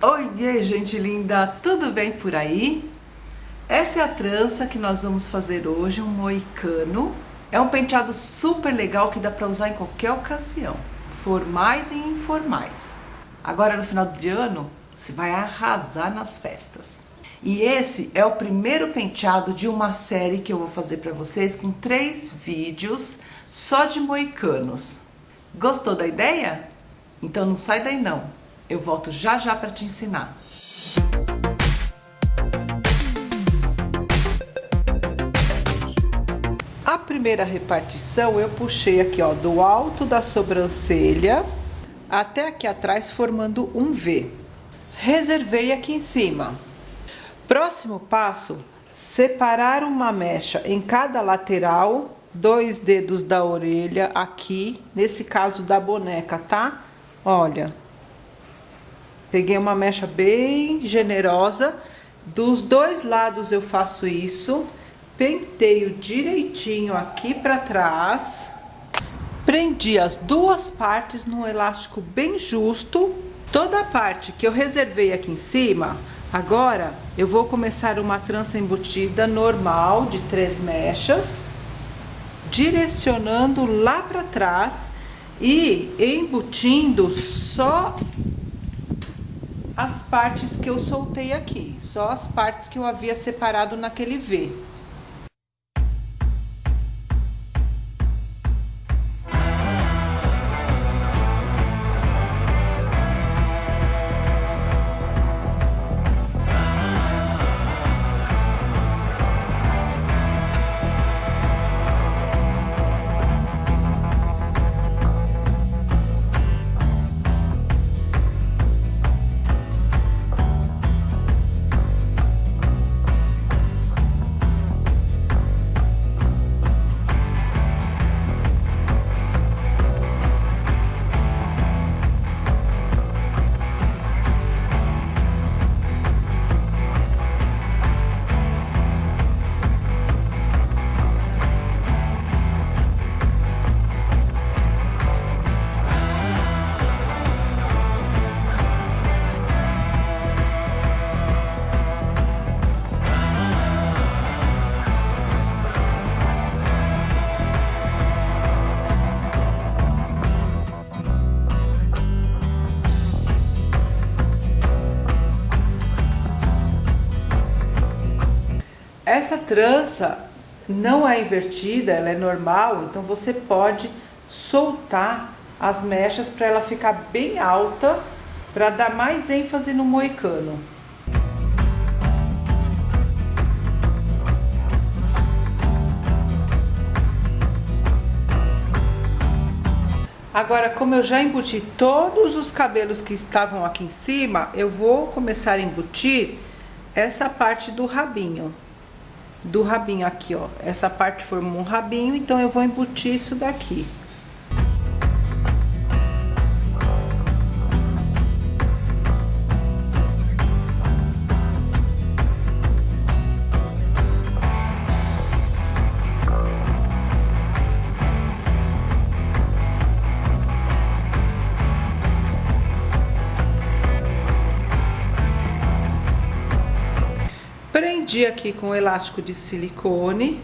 Oi, gente linda, tudo bem por aí? Essa é a trança que nós vamos fazer hoje, um moicano. É um penteado super legal que dá para usar em qualquer ocasião, formais e informais. Agora no final de ano, você vai arrasar nas festas. E esse é o primeiro penteado de uma série que eu vou fazer para vocês com três vídeos só de moicanos. Gostou da ideia? Então não sai daí não. Eu volto já já para te ensinar. A primeira repartição eu puxei aqui, ó, do alto da sobrancelha até aqui atrás, formando um V. Reservei aqui em cima. Próximo passo, separar uma mecha em cada lateral, dois dedos da orelha aqui, nesse caso da boneca, tá? Olha, Peguei uma mecha bem generosa. Dos dois lados eu faço isso. Penteio direitinho aqui para trás. Prendi as duas partes num elástico bem justo. Toda a parte que eu reservei aqui em cima, agora eu vou começar uma trança embutida normal de três mechas, direcionando lá para trás e embutindo só as partes que eu soltei aqui, só as partes que eu havia separado naquele V. Essa trança não é invertida, ela é normal, então você pode soltar as mechas para ela ficar bem alta, para dar mais ênfase no moicano. Agora, como eu já embuti todos os cabelos que estavam aqui em cima, eu vou começar a embutir essa parte do rabinho do rabinho aqui, ó. Essa parte formou um rabinho, então eu vou embutir isso daqui. Prendi aqui com o elástico de silicone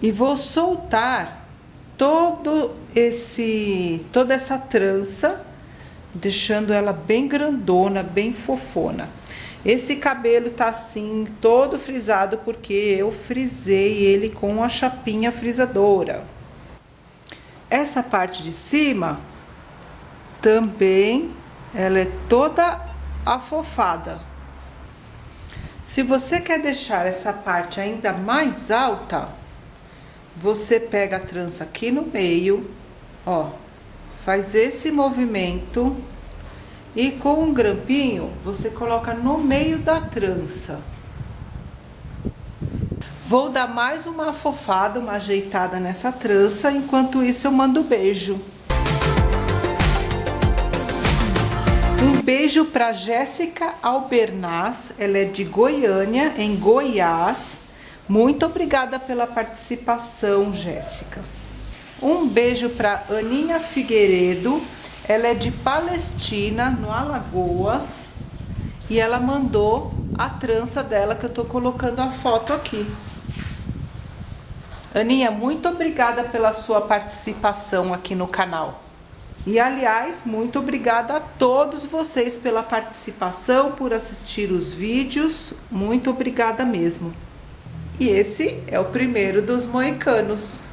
e vou soltar todo esse toda essa trança, deixando ela bem grandona, bem fofona. Esse cabelo tá assim, todo frisado, porque eu frisei ele com a chapinha frisadora. Essa parte de cima, também, ela é toda afofada. Se você quer deixar essa parte ainda mais alta, você pega a trança aqui no meio, ó, faz esse movimento e com um grampinho você coloca no meio da trança. Vou dar mais uma afofada, uma ajeitada nessa trança, enquanto isso eu mando beijo. Beijo para Jéssica Albernaz, ela é de Goiânia, em Goiás. Muito obrigada pela participação, Jéssica. Um beijo para Aninha Figueiredo, ela é de Palestina, no Alagoas. E ela mandou a trança dela, que eu tô colocando a foto aqui. Aninha, muito obrigada pela sua participação aqui no canal. E aliás, muito obrigada a todos vocês pela participação, por assistir os vídeos. Muito obrigada mesmo. E esse é o primeiro dos moicanos.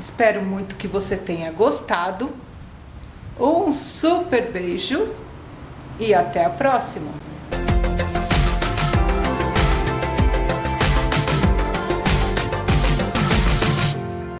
Espero muito que você tenha gostado. Um super beijo e até a próxima!